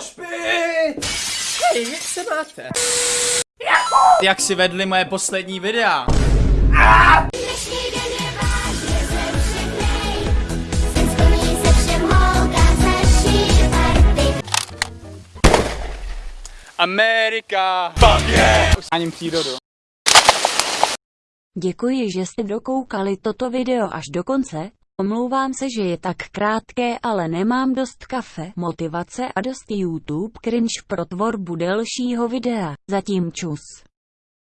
Špi! Hej, jak se máte? Jak si vedli moje poslední videa? Amerika! Fuck yeah! Aním přírodu. Děkuji, že jste dokoukali toto video až do konce. Omlouvám se, že je tak krátké, ale nemám dost kafe, motivace a dost YouTube cringe pro tvorbu delšího videa. Zatím čus.